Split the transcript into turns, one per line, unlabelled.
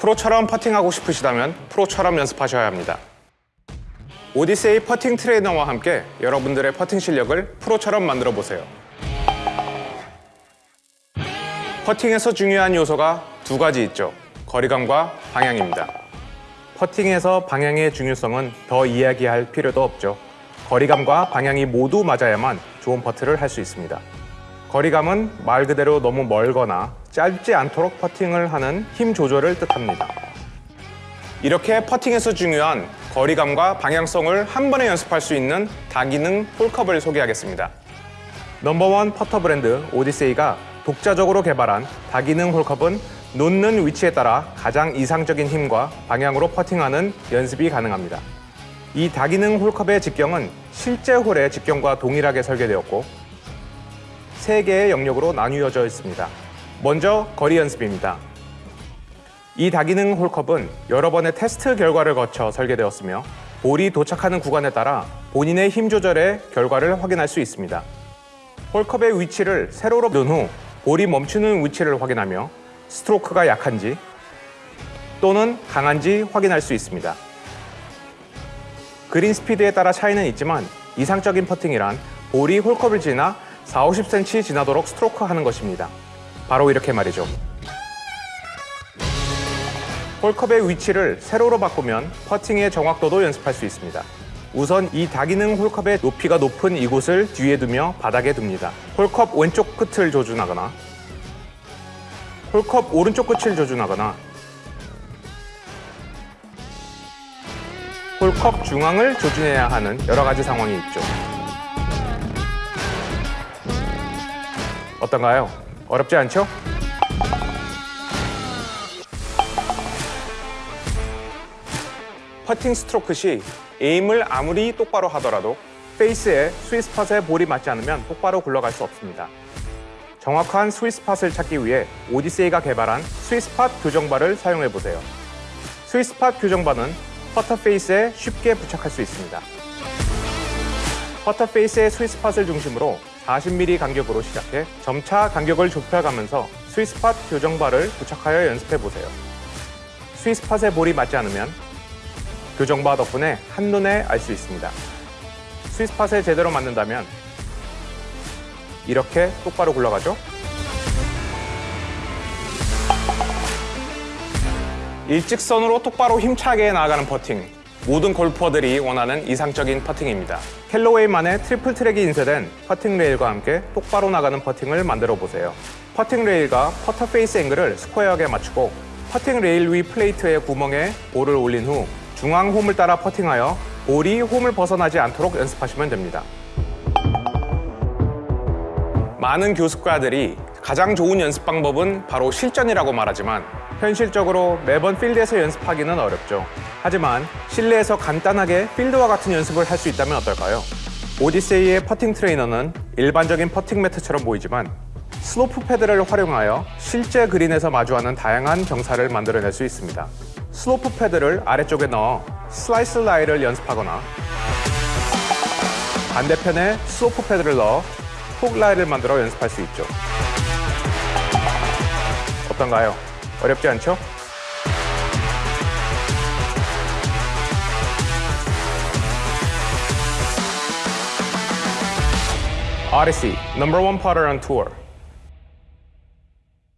프로처럼 퍼팅하고 싶으시다면 프로처럼 연습하셔야 합니다. 오디세이 퍼팅 트레이너와 함께 여러분들의 퍼팅 실력을 프로처럼 만들어 보세요. 퍼팅에서 중요한 요소가 두 가지 있죠. 거리감과 방향입니다. 퍼팅에서 방향의 중요성은 더 이야기할 필요도 없죠. 거리감과 방향이 모두 맞아야만 좋은 퍼트를 할 수 있습니다. 거리감은 말 그대로 너무 멀거나 짧지 않도록 퍼팅을 하는 힘 조절을 뜻합니다. 이렇게 퍼팅에서 중요한 거리감과 방향성을 한 번에 연습할 수 있는 다기능 홀컵을 소개하겠습니다. 넘버원 퍼터 브랜드 오디세이가 독자적으로 개발한 다기능 홀컵은 놓는 위치에 따라 가장 이상적인 힘과 방향으로 퍼팅하는 연습이 가능합니다. 이 다기능 홀컵의 직경은 실제 홀의 직경과 동일하게 설계되었고 세 개의 영역으로 나뉘어져 있습니다. 먼저 거리 연습입니다. 이 다기능 홀컵은 여러 번의 테스트 결과를 거쳐 설계되었으며 볼이 도착하는 구간에 따라 본인의 힘 조절의 결과를 확인할 수 있습니다. 홀컵의 위치를 세로로 놓은 후 볼이 멈추는 위치를 확인하며 스트로크가 약한지 또는 강한지 확인할 수 있습니다. 그린 스피드에 따라 차이는 있지만 이상적인 퍼팅이란 볼이 홀컵을 지나 4, 50cm 지나도록 스트로크 하는 것입니다. 바로 이렇게 말이죠. 홀컵의 위치를 세로로 바꾸면 퍼팅의 정확도도 연습할 수 있습니다. 우선 이 다기능 홀컵의 높이가 높은 이곳을 뒤에 두며 바닥에 둡니다. 홀컵 왼쪽 끝을 조준하거나 홀컵 오른쪽 끝을 조준하거나 홀컵 중앙을 조준해야 하는 여러 가지 상황이 있죠. 어떤가요? 어렵지 않죠? 퍼팅 스트로크 시 aim을 아무리 똑바로 하더라도 페이스에 스위스팟에 볼이 맞지 않으면 똑바로 굴러갈 수 없습니다. 정확한 스위스팟을 찾기 위해 오디세이가 개발한 sweet spot 교정바를 사용해 보세요. sweet spot 교정바는 퍼터 페이스에 쉽게 부착할 수 있습니다. 퍼터 페이스의 스위스팟을 중심으로 40mm 간격으로 시작해 점차 간격을 좁혀가면서 sweet spot 교정바를 부착하여 연습해 보세요. 스위스팟에 볼이 맞지 않으면 교정바 덕분에 한눈에 알 수 있습니다. sweet spot에 제대로 맞는다면 이렇게 똑바로 굴러가죠? 일직선으로 똑바로 힘차게 나아가는 퍼팅. 모든 골퍼들이 원하는 이상적인 퍼팅입니다. 캘로웨이만의 Triple Track이 인쇄된 퍼팅 레일과 함께 똑바로 나가는 퍼팅을 만들어 보세요. 퍼팅 레일과 퍼터 페이스 앵글을 스퀘어하게 맞추고 퍼팅 레일 위 플레이트의 구멍에 볼을 올린 후 중앙 홈을 따라 퍼팅하여 볼이 홈을 벗어나지 않도록 연습하시면 됩니다. 많은 교습가들이 가장 좋은 연습 방법은 바로 실전이라고 말하지만 현실적으로 매번 필드에서 연습하기는 어렵죠. 하지만 실내에서 간단하게 필드와 같은 연습을 할 수 있다면 어떨까요? 오디세이의 퍼팅 트레이너는 일반적인 퍼팅 매트처럼 보이지만 슬로프 패드를 활용하여 실제 그린에서 마주하는 다양한 경사를 만들어낼 수 있습니다. 슬로프 패드를 아래쪽에 넣어 슬라이스 라이를 연습하거나 반대편에 슬로프 패드를 넣어 훅 라이를 만들어 연습할 수 있죠. 어떤가요? 어렵지 않죠? Odyssey, number one putter on tour.